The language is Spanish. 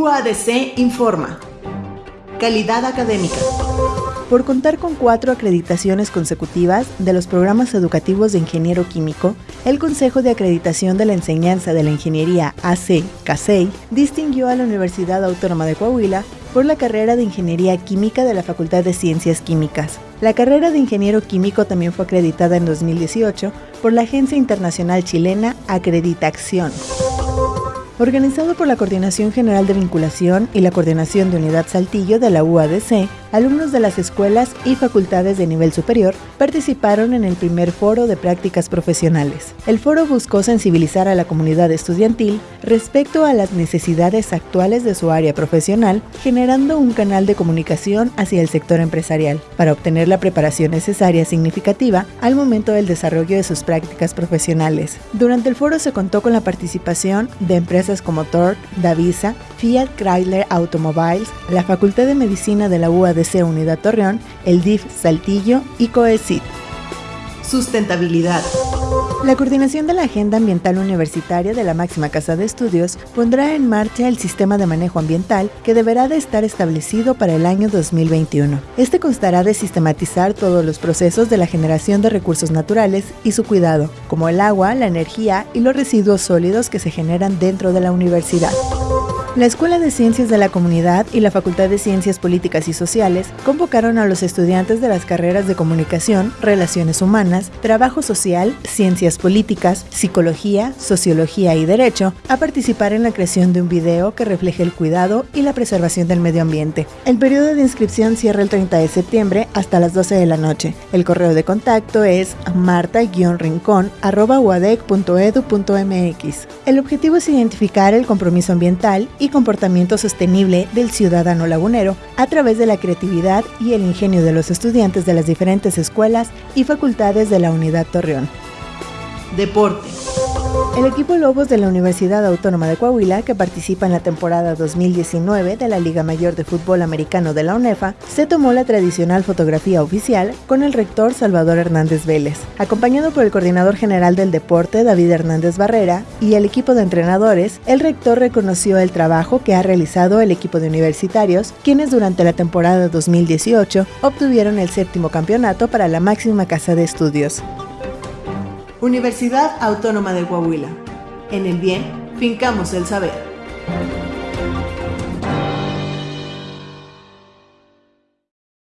UADC informa. Calidad académica. Por contar con cuatro acreditaciones consecutivas de los programas educativos de ingeniero químico, el Consejo de Acreditación de la Enseñanza de la Ingeniería AC, CASEI, distinguió a la Universidad Autónoma de Coahuila por la carrera de Ingeniería Química de la Facultad de Ciencias Químicas. La carrera de ingeniero químico también fue acreditada en 2018 por la agencia internacional chilena Acreditación. Organizado por la Coordinación General de Vinculación y la Coordinación de Unidad Saltillo de la UADC, alumnos de las escuelas y facultades de nivel superior participaron en el primer foro de prácticas profesionales. El foro buscó sensibilizar a la comunidad estudiantil respecto a las necesidades actuales de su área profesional, generando un canal de comunicación hacia el sector empresarial para obtener la preparación necesaria significativa al momento del desarrollo de sus prácticas profesionales. Durante el foro se contó con la participación de empresas como Torque, Davisa, Fiat Chrysler Automobiles, la Facultad de Medicina de la UAD DC Unidad Torreón, el DIF Saltillo y COECID. Sustentabilidad. La coordinación de la Agenda Ambiental Universitaria de la máxima casa de estudios pondrá en marcha el sistema de manejo ambiental que deberá de estar establecido para el año 2021. Este constará de sistematizar todos los procesos de la generación de recursos naturales y su cuidado, como el agua, la energía y los residuos sólidos que se generan dentro de la universidad. La Escuela de Ciencias de la Comunidad y la Facultad de Ciencias Políticas y Sociales convocaron a los estudiantes de las carreras de Comunicación, Relaciones Humanas, Trabajo Social, Ciencias Políticas, Psicología, Sociología y Derecho a participar en la creación de un video que refleje el cuidado y la preservación del medio ambiente. El periodo de inscripción cierra el 30 de septiembre hasta las 12 de la noche. El correo de contacto es marta-rincón.edu.mx. El objetivo es identificar el compromiso ambiental y comportamiento sostenible del ciudadano lagunero a través de la creatividad y el ingenio de los estudiantes de las diferentes escuelas y facultades de la Unidad Torreón. Deporte. El equipo Lobos de la Universidad Autónoma de Coahuila, que participa en la temporada 2019 de la Liga Mayor de Fútbol Americano de la UNEFA, se tomó la tradicional fotografía oficial con el rector Salvador Hernández Vélez, acompañado por el coordinador general del deporte David Hernández Barrera y el equipo de entrenadores. El rector reconoció el trabajo que ha realizado el equipo de universitarios, quienes durante la temporada 2018 obtuvieron el séptimo campeonato para la máxima casa de estudios. Universidad Autónoma de Coahuila. En el bien, fincamos el saber.